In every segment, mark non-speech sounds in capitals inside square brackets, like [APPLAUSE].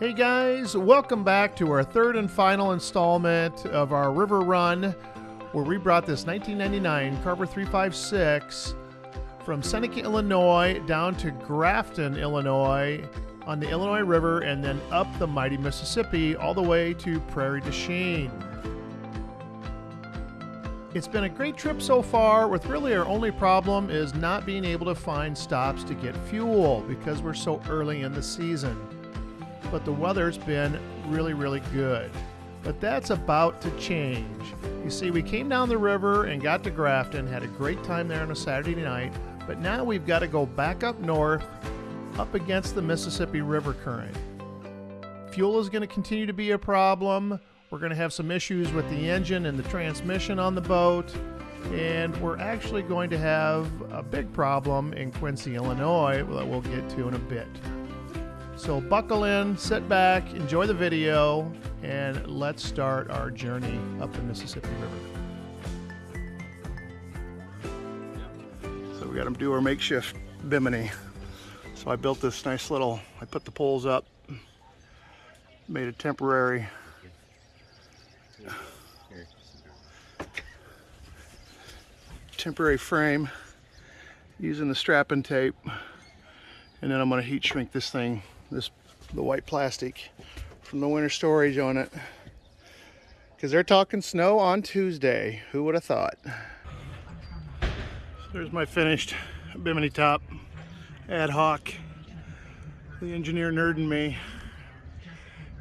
Hey guys, welcome back to our third and final installment of our river run where we brought this 1999 Carver 356 from Seneca, Illinois down to Grafton, Illinois on the Illinois River and then up the mighty Mississippi all the way to Prairie du Chien. It's been a great trip so far, with really our only problem is not being able to find stops to get fuel because we're so early in the season but the weather's been really, really good. But that's about to change. You see, we came down the river and got to Grafton, had a great time there on a Saturday night, but now we've got to go back up north, up against the Mississippi River current. Fuel is going to continue to be a problem. We're going to have some issues with the engine and the transmission on the boat. And we're actually going to have a big problem in Quincy, Illinois that we'll get to in a bit. So buckle in, sit back, enjoy the video, and let's start our journey up the Mississippi River. So we got to do our makeshift bimini. So I built this nice little, I put the poles up, made a temporary temporary frame using the strapping tape and then I'm going to heat shrink this thing this the white plastic from the winter storage on it. Because they're talking snow on Tuesday. Who would have thought? So there's my finished bimini top ad hoc. The engineer nerd in me.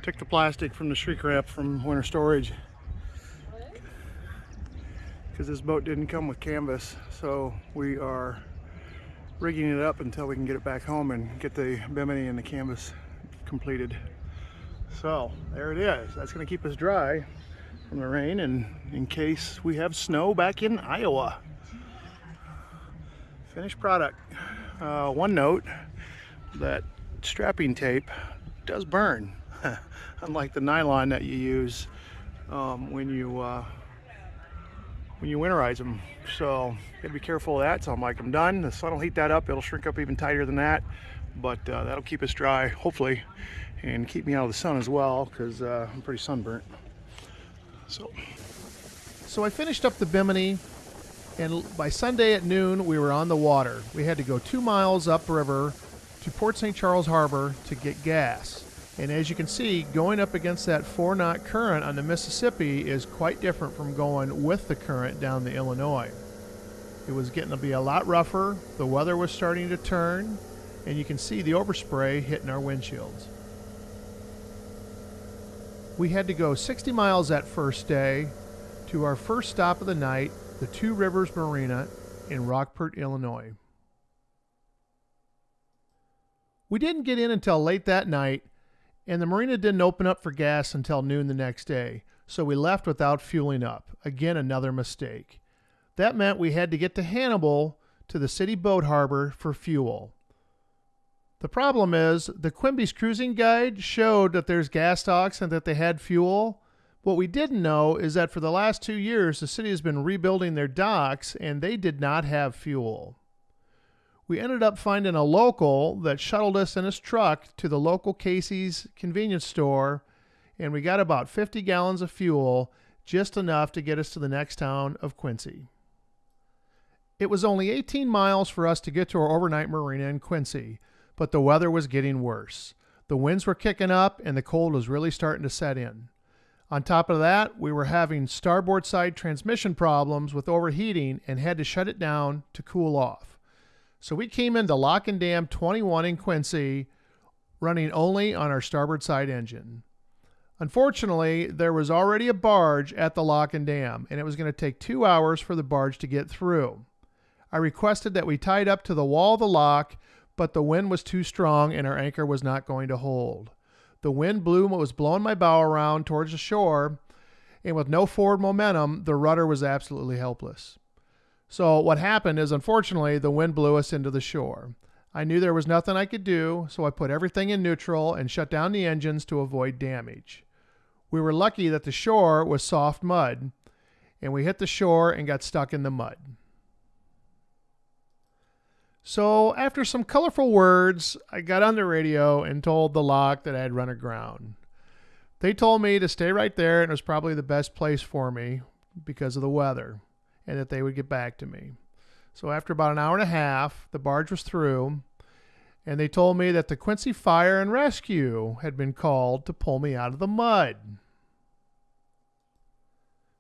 Took the plastic from the shrink wrap from winter storage. Because this boat didn't come with canvas so we are rigging it up until we can get it back home and get the bimini and the canvas completed. So there it is. That's going to keep us dry from the rain and in case we have snow back in Iowa. Finished product. Uh, one note, that strapping tape does burn, [LAUGHS] unlike the nylon that you use um, when you uh, when you winterize them. So gotta be careful of that. So I'm like, I'm done. The sun will heat that up. It'll shrink up even tighter than that. But uh, that'll keep us dry, hopefully, and keep me out of the sun as well, because uh, I'm pretty sunburnt. So, so I finished up the Bimini, and by Sunday at noon, we were on the water. We had to go two miles upriver to Port St. Charles Harbor to get gas. And as you can see, going up against that four knot current on the Mississippi is quite different from going with the current down the Illinois. It was getting to be a lot rougher, the weather was starting to turn, and you can see the overspray hitting our windshields. We had to go 60 miles that first day to our first stop of the night, the Two Rivers Marina in Rockport, Illinois. We didn't get in until late that night and the marina didn't open up for gas until noon the next day, so we left without fueling up. Again, another mistake. That meant we had to get to Hannibal to the city boat harbor for fuel. The problem is, the Quimby's cruising guide showed that there's gas docks and that they had fuel. What we didn't know is that for the last two years, the city has been rebuilding their docks and they did not have fuel we ended up finding a local that shuttled us in his truck to the local Casey's convenience store, and we got about 50 gallons of fuel, just enough to get us to the next town of Quincy. It was only 18 miles for us to get to our overnight marina in Quincy, but the weather was getting worse. The winds were kicking up and the cold was really starting to set in. On top of that, we were having starboard side transmission problems with overheating and had to shut it down to cool off. So we came into Lock and Dam 21 in Quincy running only on our starboard side engine. Unfortunately, there was already a barge at the lock and dam, and it was going to take two hours for the barge to get through. I requested that we tied up to the wall of the lock, but the wind was too strong and our anchor was not going to hold. The wind blew what was blowing my bow around towards the shore, and with no forward momentum, the rudder was absolutely helpless. So what happened is, unfortunately, the wind blew us into the shore. I knew there was nothing I could do, so I put everything in neutral and shut down the engines to avoid damage. We were lucky that the shore was soft mud, and we hit the shore and got stuck in the mud. So, after some colorful words, I got on the radio and told the lock that I had run aground. They told me to stay right there and it was probably the best place for me because of the weather and that they would get back to me. So, after about an hour and a half, the barge was through and they told me that the Quincy Fire and Rescue had been called to pull me out of the mud.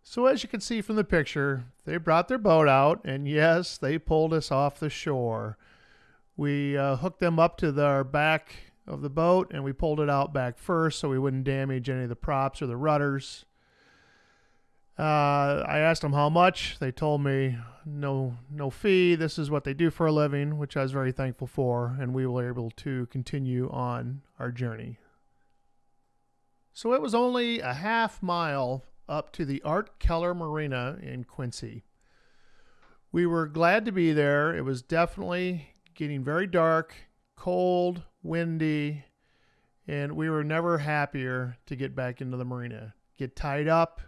So, as you can see from the picture, they brought their boat out, and yes, they pulled us off the shore. We uh, hooked them up to the back of the boat and we pulled it out back first so we wouldn't damage any of the props or the rudders. Uh, I asked them how much. They told me no no fee. This is what they do for a living, which I was very thankful for, and we were able to continue on our journey. So it was only a half mile up to the Art Keller Marina in Quincy. We were glad to be there. It was definitely getting very dark, cold, windy, and we were never happier to get back into the marina. Get tied up,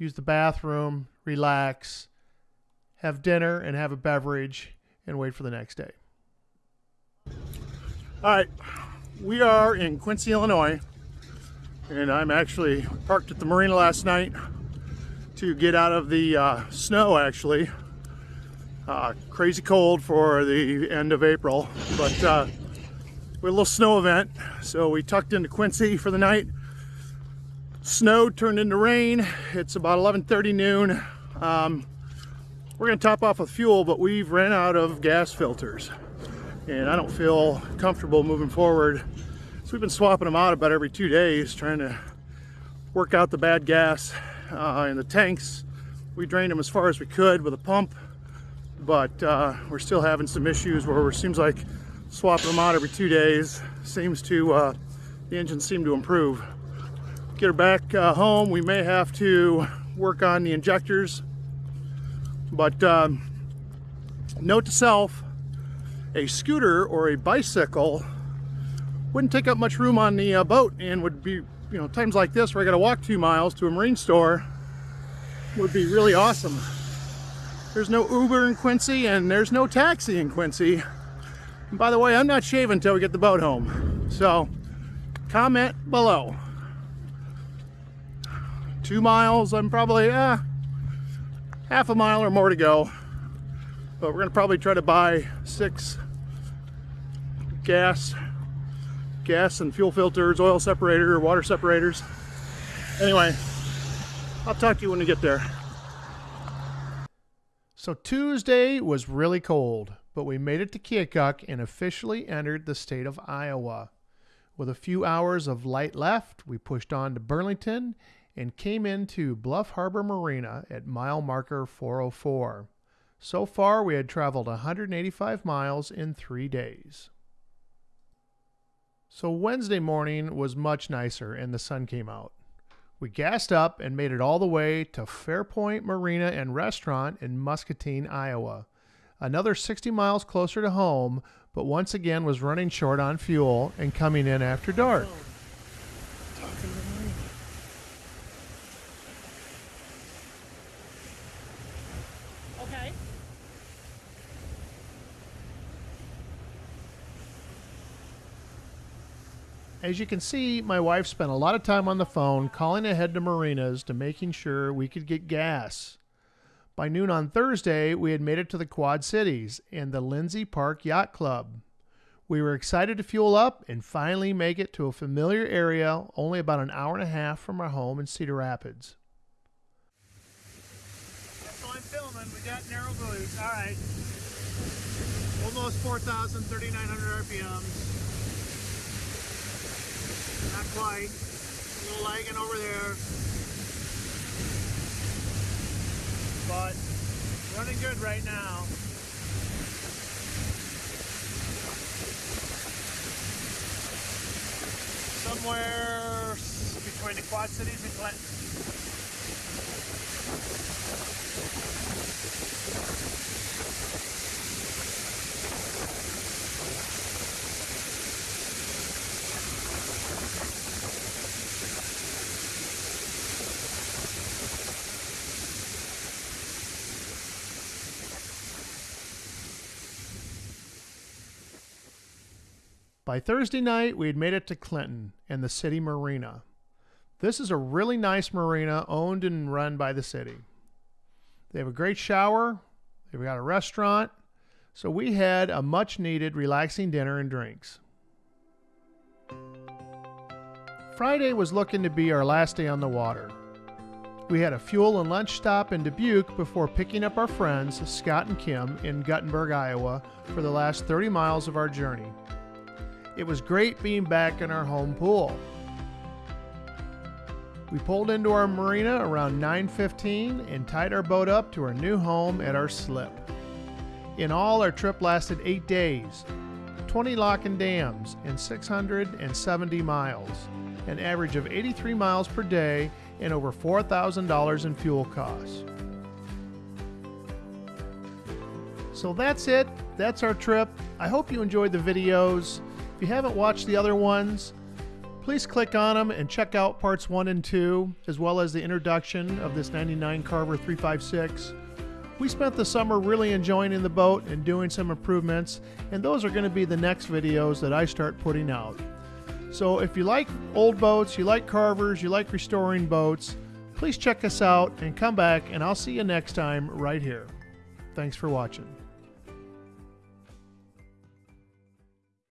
use the bathroom, relax, have dinner, and have a beverage, and wait for the next day. All right, we are in Quincy, Illinois, and I'm actually parked at the marina last night to get out of the uh, snow, actually. Uh, crazy cold for the end of April, but uh, we had a little snow event, so we tucked into Quincy for the night. Snow turned into rain. It's about 11:30 noon. Um, we're gonna top off with fuel, but we've ran out of gas filters, and I don't feel comfortable moving forward. So we've been swapping them out about every two days, trying to work out the bad gas uh, in the tanks. We drained them as far as we could with a pump but uh, we're still having some issues where it seems like swapping them out every two days seems to uh, the engine seem to improve get her back uh, home we may have to work on the injectors but um, note to self a scooter or a bicycle wouldn't take up much room on the uh, boat and would be you know times like this where I got to walk two miles to a marine store would be really awesome there's no Uber in Quincy and there's no taxi in Quincy. And by the way, I'm not shaving until we get the boat home. So comment below. Two miles, I'm probably uh, half a mile or more to go. But we're gonna probably try to buy six gas, gas and fuel filters, oil separator, water separators. Anyway, I'll talk to you when we get there. So Tuesday was really cold, but we made it to Keokuk and officially entered the state of Iowa. With a few hours of light left, we pushed on to Burlington and came into Bluff Harbor Marina at mile marker 404. So far, we had traveled 185 miles in three days. So Wednesday morning was much nicer and the sun came out. We gassed up and made it all the way to Fairport Marina and Restaurant in Muscatine, Iowa. Another 60 miles closer to home, but once again was running short on fuel and coming in after dark. As you can see, my wife spent a lot of time on the phone calling ahead to marinas to making sure we could get gas. By noon on Thursday, we had made it to the Quad Cities and the Lindsay Park Yacht Club. We were excited to fuel up and finally make it to a familiar area only about an hour and a half from our home in Cedar Rapids. All I'm filming. We got narrow buoys. All right. Almost 4,000, 3,900 RPMs. Not quite. A little lagging over there. But running good right now. Somewhere between the Quad Cities and Clinton. By Thursday night, we had made it to Clinton and the city marina. This is a really nice marina owned and run by the city. They have a great shower, they've got a restaurant, so we had a much needed relaxing dinner and drinks. Friday was looking to be our last day on the water. We had a fuel and lunch stop in Dubuque before picking up our friends, Scott and Kim, in Guttenberg, Iowa, for the last 30 miles of our journey. It was great being back in our home pool. We pulled into our marina around 9:15 and tied our boat up to our new home at our slip. In all, our trip lasted 8 days, 20 lock and dams, and 670 miles, an average of 83 miles per day and over $4,000 in fuel costs. So that's it. That's our trip. I hope you enjoyed the videos. If you haven't watched the other ones, please click on them and check out parts 1 and 2, as well as the introduction of this 99 Carver 356. We spent the summer really enjoying in the boat and doing some improvements, and those are going to be the next videos that I start putting out. So if you like old boats, you like carvers, you like restoring boats, please check us out and come back, and I'll see you next time right here. Thanks for watching.